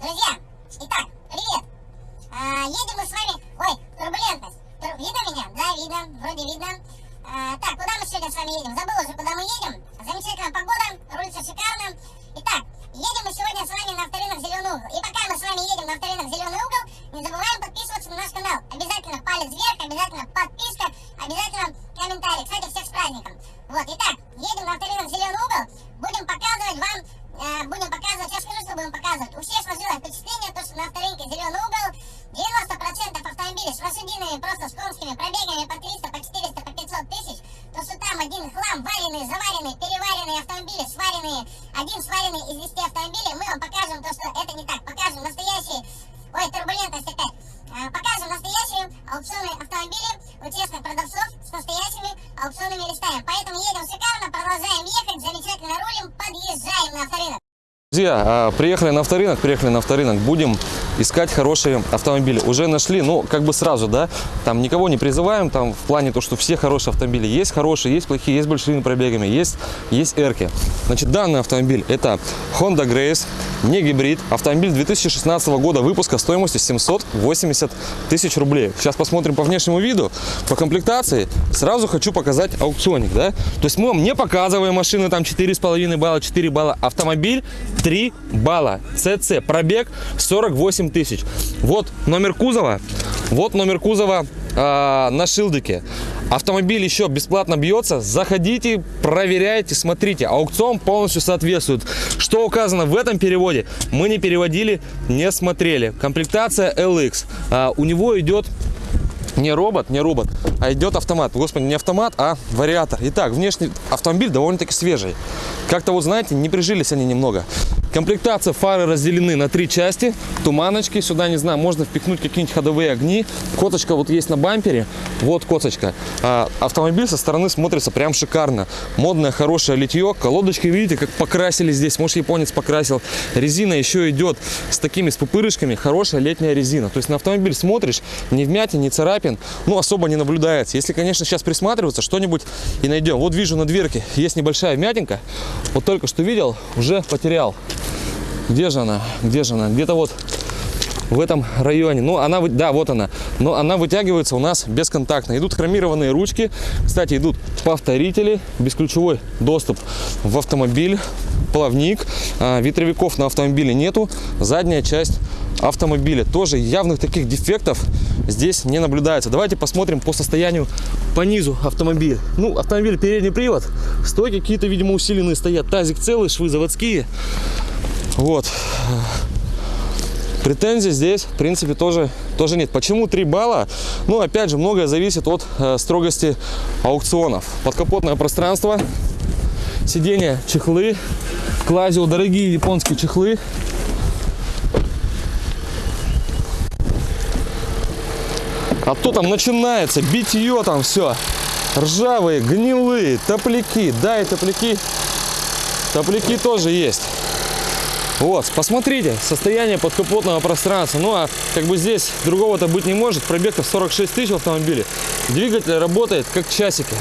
Друзья, итак, привет. А, едем мы с вами... Ой, турбулентность. Тур- Видно меня? Да, видно. Вроде видно. А, так, куда мы сегодня с вами едем? Забыл уже, куда мы едем. Замечательная погода, рулится шикарно. Итак, едем мы сегодня с вами на авторынок Зеленый угол. И пока мы с вами едем на авторынок Зеленый угол, не забываем автомобили, сваренные, один сваренный из 10 автомобилей, мы вам покажем то, что это не так. Покажем настоящие, ой, турбулентность опять. А, Покажем настоящие аукционные автомобили у честных продавцов с настоящими аукционными листами. Поэтому едем шикарно, продолжаем ехать, замечательно рулим, подъезжаем на авторынок. Друзья, а, приехали на авторынок, приехали на авторынок, будем искать хорошие автомобили. Уже нашли, ну, как бы сразу, да, там никого не призываем, там в плане то, что все хорошие автомобили. Есть хорошие, есть плохие, есть большими пробегами, есть, есть эрки. Значит, данный автомобиль это Honda Grace, не гибрид, автомобиль 2016 года выпуска стоимостью 780 тысяч рублей. Сейчас посмотрим по внешнему виду, по комплектации. Сразу хочу показать аукционник, да. То есть мы вам не показываем машины там 4,5 балла, 4 балла. Автомобиль 3 балла. ЦЦ. Пробег 48 тысяч. Вот номер кузова. Вот номер кузова а, на шилдике. Автомобиль еще бесплатно бьется. Заходите, проверяйте, смотрите. Аукцион полностью соответствует. Что указано в этом переводе, мы не переводили, не смотрели. Комплектация LX. А, у него идет не робот, не робот, а идет автомат. Господи, не автомат, а вариатор. Итак, внешний автомобиль довольно-таки свежий. Как-то вот, знаете, не прижились они немного. Комплектация фары разделены на три части. Туманочки сюда, не знаю, можно впихнуть какие-нибудь ходовые огни. Коточка вот есть на бампере. Вот коточка. А, автомобиль со стороны смотрится прям шикарно. Модное, хорошее литье. Колодочки, видите, как покрасили здесь. Может, японец покрасил. Резина еще идет с такими, с пупырышками. Хорошая летняя резина. То есть на автомобиль смотришь, ни вмятин, ни царапин, ну, особо не наблюдается. Если, конечно, сейчас присматриваться, что-нибудь и найдем. Вот вижу на дверке есть небольшая вмятинка. Вот только что видел, уже потерял. Где же она? Где же она? Где-то вот в этом районе. Ну, она, да, вот она. Но она вытягивается у нас бесконтактно. Идут хромированные ручки. Кстати, идут повторители, бесключевой доступ в автомобиль, плавник. А, ветровиков на автомобиле нету. Задняя часть автомобиля. Тоже явных таких дефектов здесь не наблюдается. Давайте посмотрим по состоянию по низу автомобиля. Ну, автомобиль передний привод. Стойки какие-то, видимо, усиленные стоят. Тазик целый, швы заводские. Вот. Претензий здесь, в принципе, тоже, тоже нет. Почему 3 балла? Ну, опять же, многое зависит от э, строгости аукционов. Подкапотное пространство, сиденья, чехлы, Клазио, дорогие японские чехлы. А то там начинается битье там все. Ржавые, гнилые, топляки. Да, и топляки. Топляки тоже есть. Вот, посмотрите, состояние подкапотного пространства. Ну, а как бы здесь другого-то быть не может. Пробег-то в 46 тысяч в автомобиле. Двигатель работает как часики.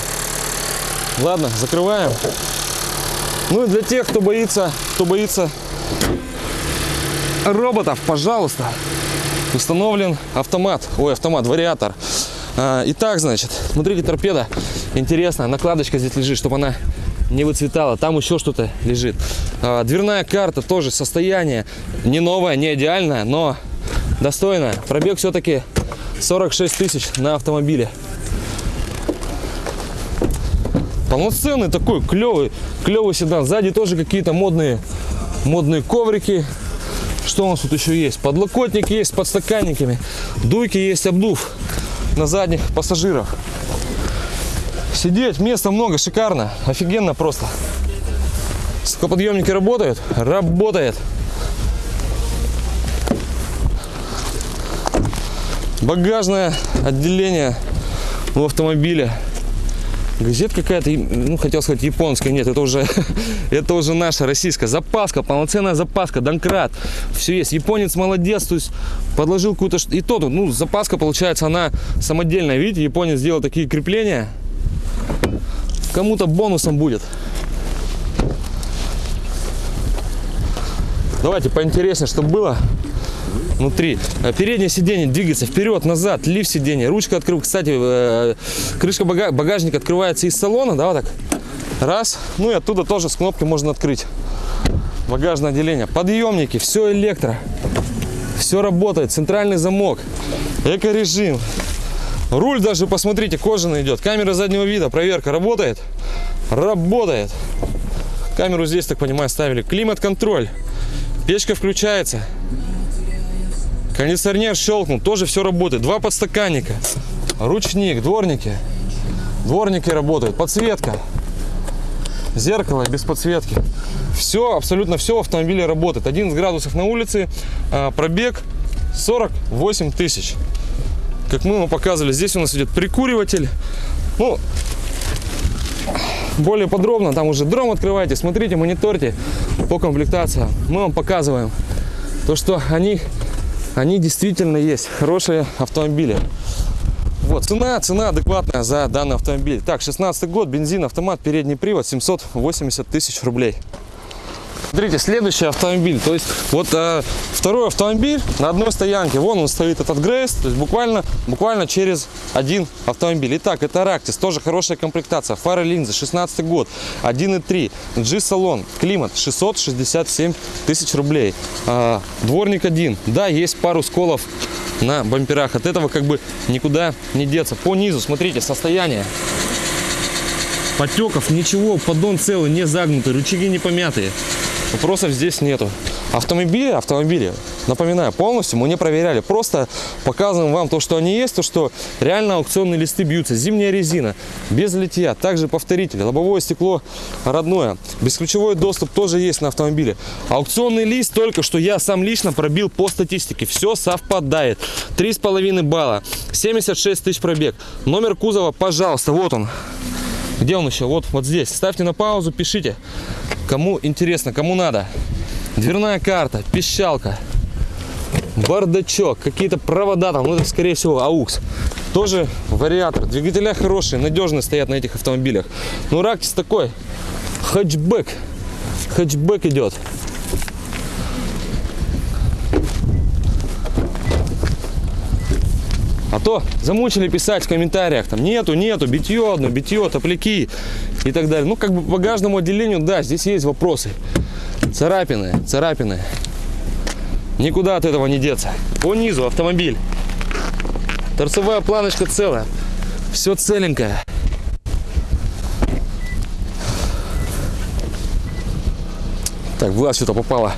Ладно, закрываем. Ну и для тех, кто боится, кто боится роботов, пожалуйста, установлен автомат. Ой, автомат, вариатор. А, Итак, значит, смотрите, торпеда. Интересно, накладочка здесь лежит, чтобы она не выцветала. Там еще что-то лежит. А, Дверная карта тоже состояние не новое, не идеальное, но достойное. Пробег все-таки 46 тысяч на автомобиле. Полноценный такой клевый, клевый седан. Сзади тоже какие-то модные, модные коврики. Что у нас тут еще есть? Подлокотник есть с подстаканниками. Дуйки есть, обдув на задних пассажирах. Сидеть, места много, шикарно, офигенно просто. Стеклоподъемники работают? Работает. Багажное отделение в автомобиле. Газет какая-то, ну, хотел сказать японская, нет, это уже, это уже наша российская. Запаска, полноценная запаска, донкрат. Все есть. Японец молодец, то есть подложил какую-то... И то тут, ну, запаска, получается, она самодельная. Видите, японец сделал такие крепления. Кому-то бонусом будет. Давайте поинтереснее, чтобы было внутри. Э, Переднее сиденье двигается вперед, назад, лифт сиденья, ручка открыв. Кстати, э, крышка бага- багажника открывается из салона, да, вот так. Раз. Ну и оттуда тоже с кнопки можно открыть. Багажное отделение. Подъемники, все электро. Все работает. Центральный замок. Эко-режим. Руль даже, посмотрите, кожаный идет. Камера заднего вида, проверка работает? Работает. Камеру здесь, так понимаю, ставили. Климат-контроль. Печка включается. Кондиционер щелкнул, тоже все работает. Два подстаканника. Ручник, дворники. Дворники работают. Подсветка. Зеркало без подсветки. Все, абсолютно все в автомобиле работает. 11 градусов на улице, а, пробег 48 тысяч. Как мы вам показывали, здесь у нас идет прикуриватель. Ну, более подробно, там уже дром открывайте, смотрите, мониторьте по комплектации. Мы вам показываем то, что они, они действительно есть, хорошие автомобили. Вот, цена, цена адекватная за данный автомобиль. Так, 16 год, бензин, автомат, передний привод, 780 тысяч рублей. Смотрите, следующий автомобиль. То есть, вот э, второй автомобиль на одной стоянке. Вон он стоит, этот Грейс. То есть, буквально, буквально через один автомобиль. Итак, это Рактис. Тоже хорошая комплектация. Фары линзы, 16 год. 1.3. G-салон. Климат. 667 тысяч рублей. А, дворник один. Да, есть пару сколов на бамперах. От этого как бы никуда не деться. По низу, смотрите, состояние. Потеков, ничего, поддон целый, не загнутый, рычаги не помятые. Вопросов здесь нету. Автомобили, автомобили, напоминаю, полностью мы не проверяли. Просто показываем вам то, что они есть, то, что реально аукционные листы бьются. Зимняя резина, без литья, также повторитель, лобовое стекло родное. Бесключевой доступ тоже есть на автомобиле. Аукционный лист только что я сам лично пробил по статистике. Все совпадает. 3,5 балла, 76 тысяч пробег. Номер кузова, пожалуйста, вот он. Где он еще? Вот, вот здесь. Ставьте на паузу, пишите. Кому интересно, кому надо. Дверная карта, пищалка, бардачок, какие-то провода там, ну это скорее всего аукс. Тоже вариатор. Двигателя хорошие, надежные стоят на этих автомобилях. Ну Рактис такой, хэтчбэк. Хэтчбэк идет. А то замучили писать в комментариях, там нету, нету, битье одно, битье, топляки и так далее. Ну, как бы по багажному отделению, да, здесь есть вопросы. Царапины, царапины. Никуда от этого не деться. По низу автомобиль. Торцевая планочка целая. Все целенькое. Так, в глаз что-то попало.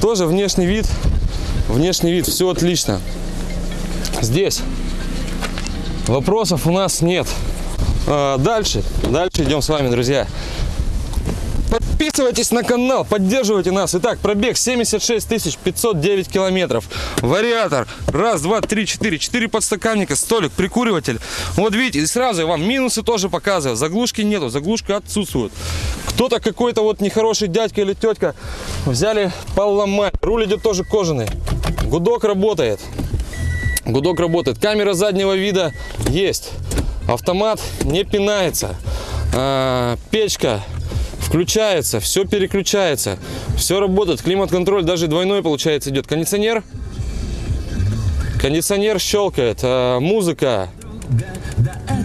Тоже внешний вид Внешний вид, все отлично. Здесь вопросов у нас нет. А, дальше, дальше идем с вами, друзья. Подписывайтесь на канал, поддерживайте нас. Итак, пробег 76 509 километров. Вариатор. Раз, два, три, четыре. Четыре подстаканника, столик, прикуриватель. Вот видите, и сразу я вам минусы тоже показываю. Заглушки нету, заглушка отсутствует. Кто-то какой-то вот нехороший дядька или тетка взяли поломать. Руль идет тоже кожаный. Гудок работает. Гудок работает. Камера заднего вида есть. Автомат не пинается. А, печка включается, все переключается, все работает, климат-контроль даже двойной получается идет. Кондиционер, кондиционер щелкает, а, музыка,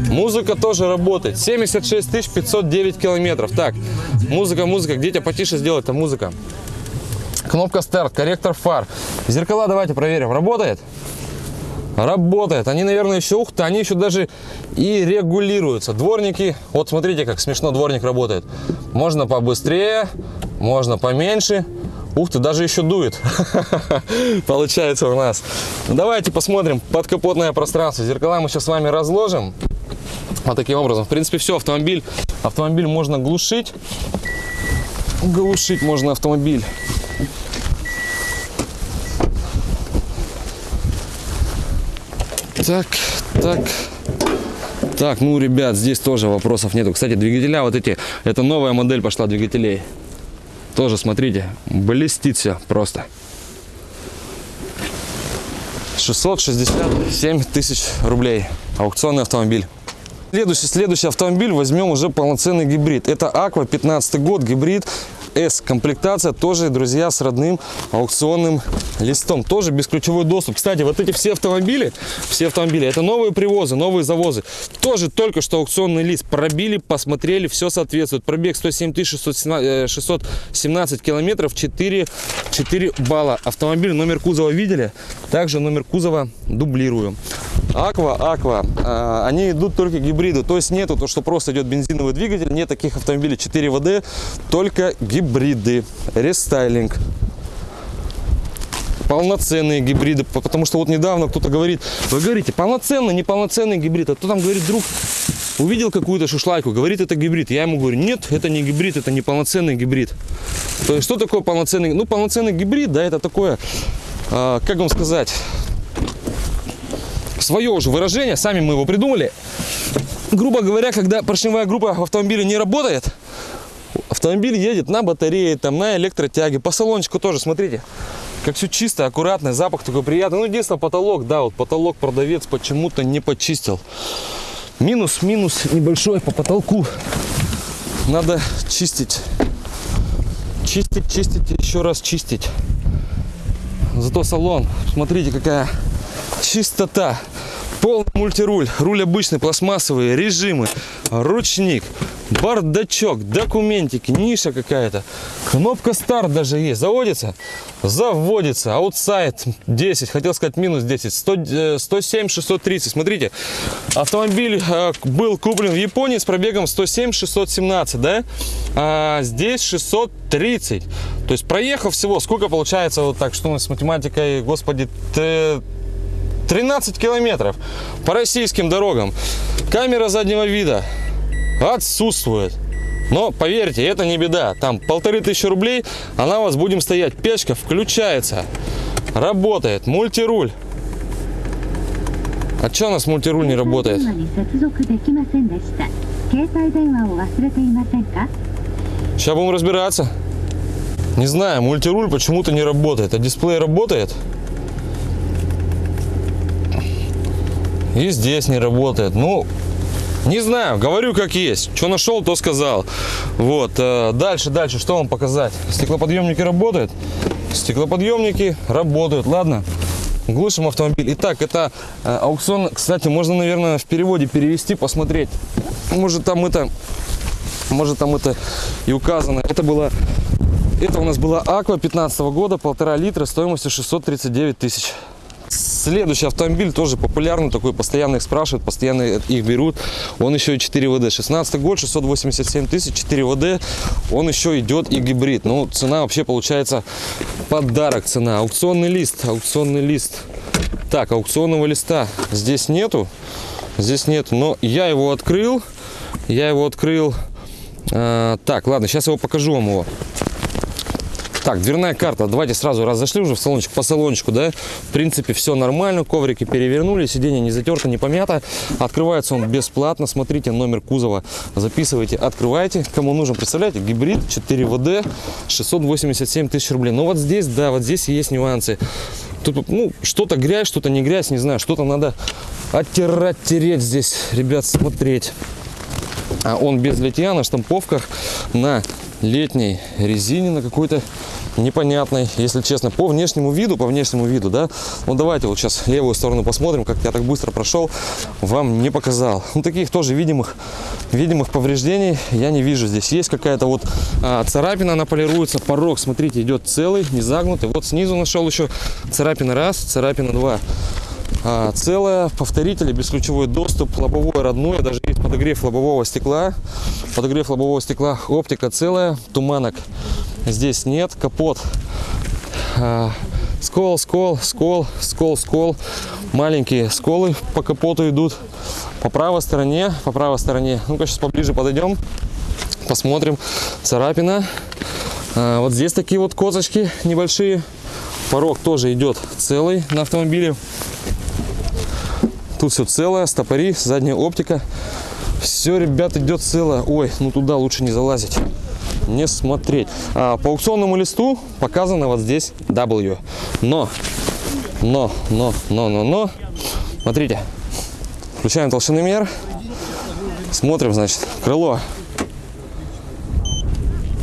музыка тоже работает. 76 509 километров. Так, музыка, музыка, где тебя потише сделать, это музыка. Кнопка старт, корректор фар. Зеркала давайте проверим, работает? Работает. Они, наверное, еще, ух они еще даже и регулируются. Дворники, вот смотрите, как смешно дворник работает. Можно побыстрее, можно поменьше. Ух ты, даже еще дует. Получается у нас. Ну, давайте посмотрим подкапотное пространство. Зеркала мы сейчас с вами разложим. Вот таким образом. В принципе, все, автомобиль, автомобиль можно глушить. Глушить можно автомобиль. Так, так. Так, ну, ребят, здесь тоже вопросов нету. Кстати, двигателя вот эти, это новая модель пошла двигателей. Тоже, смотрите, блестит все просто. 667 тысяч рублей. Аукционный автомобиль. Следующий, следующий автомобиль возьмем уже полноценный гибрид. Это Aqua 15 год, гибрид S. Комплектация тоже, друзья, с родным аукционным листом. Тоже бесключевой доступ. Кстати, вот эти все автомобили, все автомобили, это новые привозы, новые завозы. Тоже только что аукционный лист. Пробили, посмотрели, все соответствует. Пробег 107 617, 617 километров, 4, 4 балла. Автомобиль, номер кузова видели? Также номер кузова дублирую. Аква, Аква, а, они идут только гибриды, то есть нету то, что просто идет бензиновый двигатель, нет таких автомобилей 4 ВД, только гибриды, рестайлинг. Полноценные гибриды, по- потому что вот недавно кто-то говорит, вы говорите, полноценный, неполноценный гибрид, а кто там говорит, друг, увидел какую-то шушлайку, говорит, это гибрид. Я ему говорю, нет, это не гибрид, это не полноценный гибрид. То есть, что такое полноценный? Ну, полноценный гибрид, да, это такое, а, как вам сказать, свое уже выражение, сами мы его придумали. Грубо говоря, когда поршневая группа в автомобиле не работает, автомобиль едет на батарее, там, на электротяге. По салончику тоже, смотрите, как все чисто, аккуратно, запах такой приятный. Ну, единственное, потолок, да, вот потолок продавец почему-то не почистил. Минус, минус небольшой по потолку. Надо чистить. Чистить, чистить, еще раз чистить. Зато салон, смотрите, какая чистота. Полный мультируль, руль обычный, пластмассовый, режимы, ручник, бардачок, документики, ниша какая-то. Кнопка старт даже есть. Заводится? Заводится. Аутсайд 10, хотел сказать минус 10. 100, э, 107 630. Смотрите, автомобиль э, был куплен в Японии с пробегом 107 617, да? А здесь 630. То есть проехал всего, сколько получается вот так, что у нас с математикой, господи, т- 13 километров по российским дорогам. Камера заднего вида отсутствует. Но поверьте, это не беда. Там полторы тысячи рублей, а она у вас будем стоять. Печка включается, работает, мультируль. А что у нас мультируль не работает? Сейчас будем разбираться. Не знаю, мультируль почему-то не работает, а дисплей работает. И здесь не работает. Ну, не знаю, говорю как есть. Что нашел, то сказал. Вот, э, дальше, дальше, что вам показать? Стеклоподъемники работают? Стеклоподъемники работают, ладно. Глушим автомобиль. Итак, это э, аукцион, кстати, можно, наверное, в переводе перевести, посмотреть. Может, там это может там это и указано. Это было, это у нас была Аква 15 года, полтора литра, стоимостью 639 тысяч. Следующий автомобиль тоже популярный, такой постоянно их спрашивают, постоянно их берут. Он еще и 4 ВД. 16 год, 687 тысяч, 4 ВД. Он еще идет и гибрид. Ну, цена вообще получается подарок цена. Аукционный лист, аукционный лист. Так, аукционного листа здесь нету. Здесь нету, но я его открыл. Я его открыл. А, так, ладно, сейчас его покажу вам его. Так, дверная карта. Давайте сразу раз зашли уже в салончик по салончику, да. В принципе, все нормально. Коврики перевернули, сиденье не затерто, не помято. Открывается он бесплатно. Смотрите номер кузова, записывайте, открывайте. Кому нужен, представляете, гибрид 4 ВД, 687 тысяч рублей. Но вот здесь, да, вот здесь есть нюансы. Тут, ну, что-то грязь, что-то не грязь, не знаю. Что-то надо оттирать, тереть здесь, ребят, смотреть. А он без литья на штамповках на летней резине на какой-то непонятной, если честно, по внешнему виду, по внешнему виду, да. Ну давайте вот сейчас левую сторону посмотрим, как я так быстро прошел, вам не показал. Ну таких тоже видимых, видимых повреждений я не вижу. Здесь есть какая-то вот а, царапина, она полируется, порог, смотрите, идет целый, не загнутый. Вот снизу нашел еще царапина раз, царапина два. А, целая, повторители, бесключевой доступ, лобовое родное, даже есть подогрев лобового стекла. Подогрев лобового стекла, оптика целая, туманок здесь нет, капот. А, скол, скол, скол, скол, скол. Маленькие сколы по капоту идут. По правой стороне, по правой стороне. Ну-ка сейчас поближе подойдем, посмотрим. Царапина. А, вот здесь такие вот козочки небольшие. Порог тоже идет целый на автомобиле. Тут все целое, стопори, задняя оптика. Все, ребят, идет целое. Ой, ну туда лучше не залазить, не смотреть. А, по аукционному листу показано вот здесь W. Но, но, но, но, но, но. Смотрите, включаем толщиномер. Смотрим, значит, крыло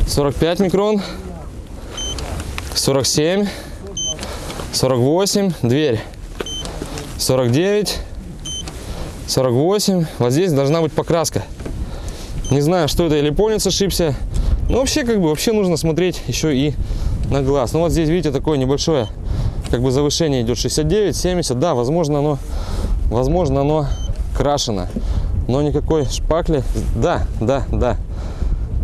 45 микрон, 47, 48, дверь 49, 48. Вот здесь должна быть покраска. Не знаю, что это, или японец ошибся. Но вообще, как бы, вообще нужно смотреть еще и на глаз. Ну вот здесь, видите, такое небольшое, как бы завышение идет 69, 70. Да, возможно, оно, возможно, оно крашено. Но никакой шпакли. Да, да, да.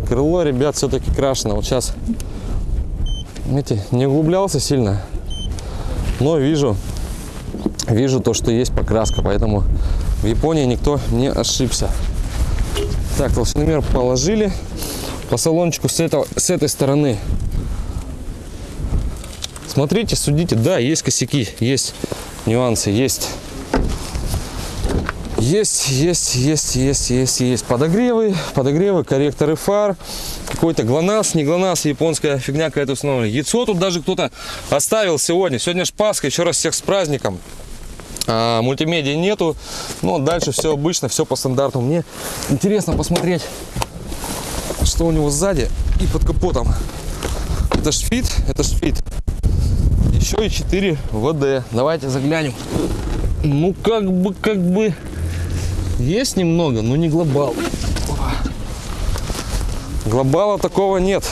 Крыло, ребят, все-таки крашено. Вот сейчас, видите, не углублялся сильно. Но вижу, вижу то, что есть покраска. Поэтому в Японии никто не ошибся. Так, толщиномер положили. По салончику с, этого, с этой стороны. Смотрите, судите. Да, есть косяки, есть нюансы, есть. Есть, есть, есть, есть, есть, есть подогревы, подогревы, корректоры фар, какой-то ГЛОНАСС, не ГЛОНАСС, японская фигня какая-то установлена. Яйцо тут даже кто-то оставил сегодня. Сегодня ж Пасха, еще раз всех с праздником. А, мультимедиа нету, но дальше все обычно, все по стандарту. Мне интересно посмотреть, что у него сзади и под капотом. Это ж фит, это ж фит. Еще и 4WD. Давайте заглянем. Ну, как бы, как бы, есть немного, но не глобал. Глобала такого нет.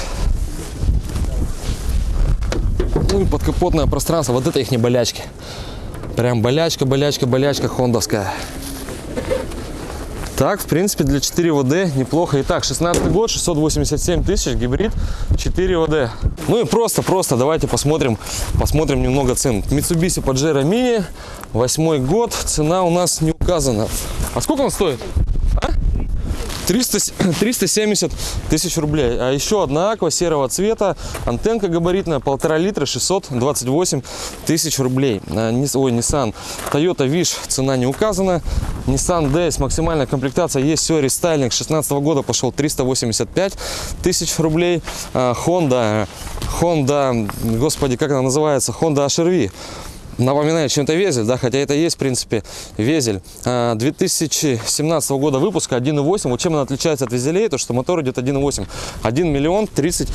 Ну и подкапотное пространство. Вот это их не болячки. Прям болячка, болячка, болячка хондовская. Так, в принципе, для 4 ВД неплохо. Итак, 16 год, 687 тысяч, гибрид, 4 ВД. Ну и просто, просто давайте посмотрим, посмотрим немного цен. Mitsubishi Pajero Mini, 8 год, цена у нас не указана. А сколько он стоит? А? 300, 370 тысяч рублей. А еще одна Aqua серого цвета, антенка габаритная, полтора литра, 628 тысяч рублей. А, Нис- Ой, Nissan Toyota Wish, цена не указана. Nissan Dayz, максимальная комплектация, есть все, рестайлинг 16 года пошел 385 тысяч рублей. А, Honda, Honda, господи, как она называется, Honda HRV напоминает чем-то Vezel, да, хотя это есть, в принципе, Vezel. А, 2017 года выпуска 1.8. Вот чем она отличается от Vezel ей, то что мотор идет 1.8. 1 миллион 30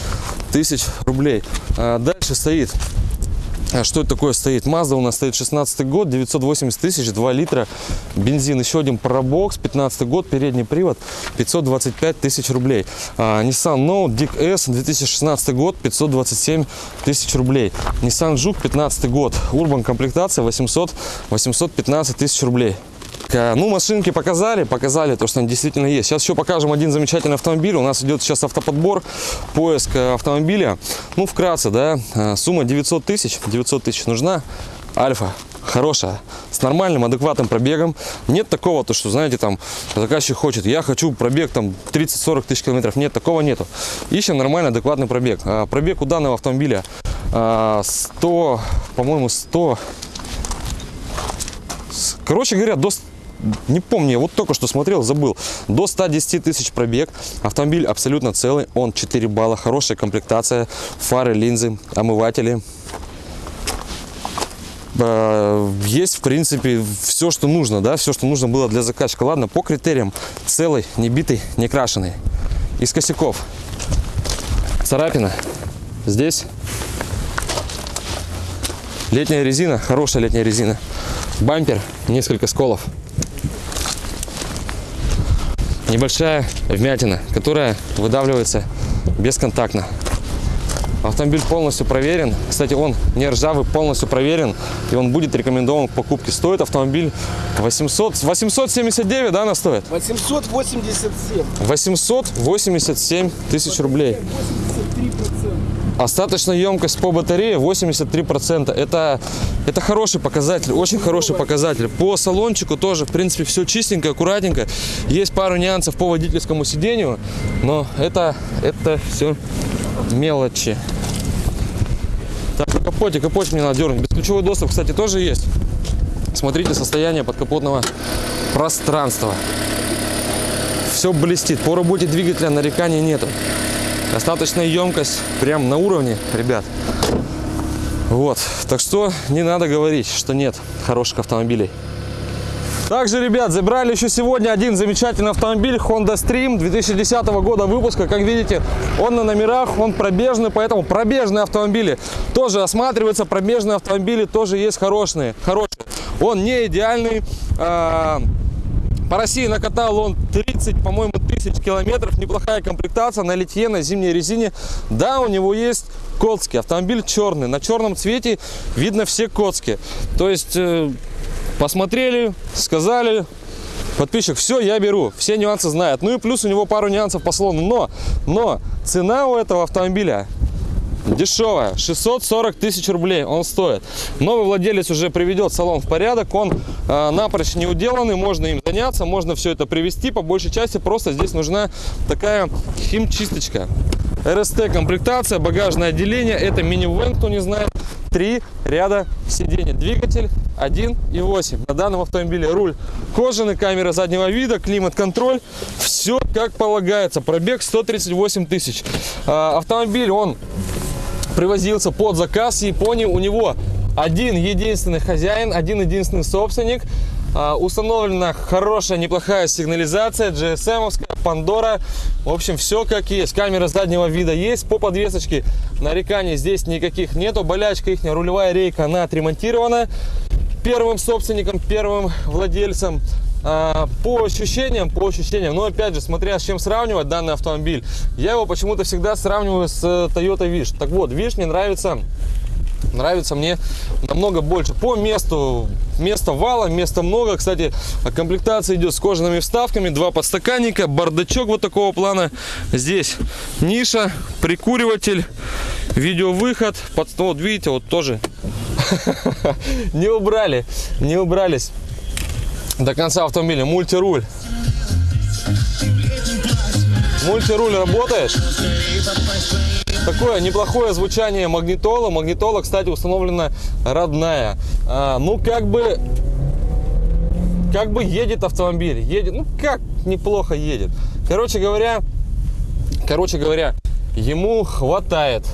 тысяч рублей. А, Дальше стоит а Что это такое стоит? Mazda у нас стоит 16 год, 980 тысяч, 2 литра бензин. Еще один парабокс, 15 год, передний привод, 525 тысяч рублей. А, Nissan Note Dick S, 2016 год, 527 тысяч рублей. Nissan Juke, 15 год, Urban комплектация, 800, 815 тысяч рублей. К- Ну, машинки показали, показали то, что они действительно есть. Сейчас еще покажем один замечательный автомобиль. У нас идет сейчас автоподбор, поиск э, автомобиля. Ну, вкратце, да, э, сумма 900 тысяч, 900 тысяч нужна. Альфа, хорошая, с нормальным, адекватным пробегом. Нет такого, то, что, знаете, там, заказчик хочет, я хочу пробег там 30-40 тысяч километров. Нет, такого нету. Ищем нормальный, адекватный пробег. Пробег у данного автомобиля а, 100, по-моему, 100, с- Короче говоря, до... Не помню, я вот только что смотрел, забыл. До 110 тысяч пробег. Автомобиль абсолютно целый. Он 4 балла. Хорошая комплектация. Фары, линзы, омыватели. Э, Есть, в принципе, все, что нужно, да, все, что нужно было для заказчика. Ладно, по критериям целый, не битый, не крашеный. Из косяков. Царапина. Здесь. Летняя резина, хорошая летняя резина. Бампер, несколько сколов. Небольшая вмятина, которая выдавливается бесконтактно. Автомобиль полностью проверен. Кстати, он не ржавый, полностью проверен. И он будет рекомендован к покупке. Стоит автомобиль 800, 879, да, она стоит? 887. 887 тысяч рублей. 83%. Остаточная емкость по батарее 83%. Это, это хороший показатель, очень хороший показатель. По салончику тоже, в принципе, все чистенько, аккуратненько. Есть пару нюансов по водительскому сидению, но это, это все мелочи. Так, капоте, капотик мне надо дернуть. Бесключевой доступ, кстати, тоже есть. Смотрите состояние подкапотного пространства. Все блестит. По работе двигателя нареканий нету. Остаточная емкость прям на уровне, ребят. Вот. Так что не надо говорить, что нет хороших автомобилей. Также, ребят, забрали еще сегодня один замечательный автомобиль Honda Stream 2010 года выпуска. Как видите, он на номерах, он пробежный, поэтому пробежные автомобили тоже осматриваются. Пробежные автомобили тоже есть хорошие. хорошие. Он не идеальный. а, По России накатал он 30, по-моему, тысяч километров. Неплохая комплектация на литье, на зимней резине. Да, у него есть коцки. Автомобиль черный. На черном цвете видно все коцки. То есть э, посмотрели, сказали, подписчик, все, я беру. Все нюансы знает. Ну и плюс у него пару нюансов по салону. Но, но цена у этого автомобиля дешевая. 640 тысяч рублей он стоит. Новый владелец уже приведет салон в порядок. Он э, напрочь не уделанный можно им заняться можно все это привести по большей части просто здесь нужна такая химчисточка. РСТ комплектация багажное отделение. Это минивэн кто не знает. Три ряда сидений. Двигатель 1.8 на данном автомобиле руль кожаный камера заднего вида климат-контроль. Все как полагается. Пробег 138 тысяч. А, автомобиль он привозился под заказ Японии. У него один единственный хозяин, один единственный собственник. А, Установлена хорошая, неплохая сигнализация, GSM-овская, Пандора. В общем, все как есть. Камера заднего вида есть. По подвесочке нареканий здесь никаких нету. Болячка их, рулевая рейка, она отремонтирована первым собственником, первым владельцем. А, По ощущениям, по ощущениям, но опять же, смотря с чем сравнивать данный автомобиль, я его почему-то всегда сравниваю с э, Toyota Wish. Так вот, Wish мне нравится, нравится мне намного больше. По месту, места вала, места много. Кстати, комплектация идет с кожаными вставками, два подстаканника, бардачок вот такого плана. Здесь ниша, прикуриватель, видеовыход. Под, ну, вот видите, вот тоже не убрали, не убрались до конца автомобиля. Мультируль. Мультируль работает. Такое неплохое звучание магнитола. Магнитола, кстати, установлена родная. А, ну, как бы... Как бы едет автомобиль. Едет, ну, как неплохо едет. Короче говоря, короче говоря, ему хватает